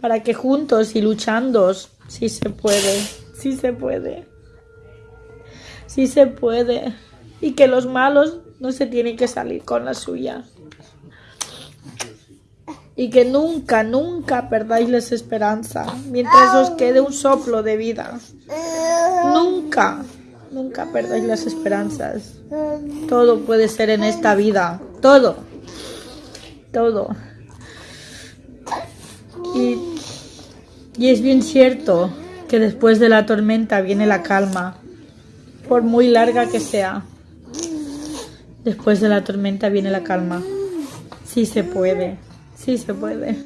para que juntos y luchando, sí se puede, sí se puede, sí se puede. Y que los malos no se tienen que salir con la suya. Y que nunca, nunca perdáis la esperanza mientras os quede un soplo de vida. Nunca, nunca perdáis las esperanzas. Todo puede ser en esta vida. Todo. Todo. Y, y es bien cierto que después de la tormenta viene la calma, por muy larga que sea. Después de la tormenta viene la calma. Sí se puede, sí se puede.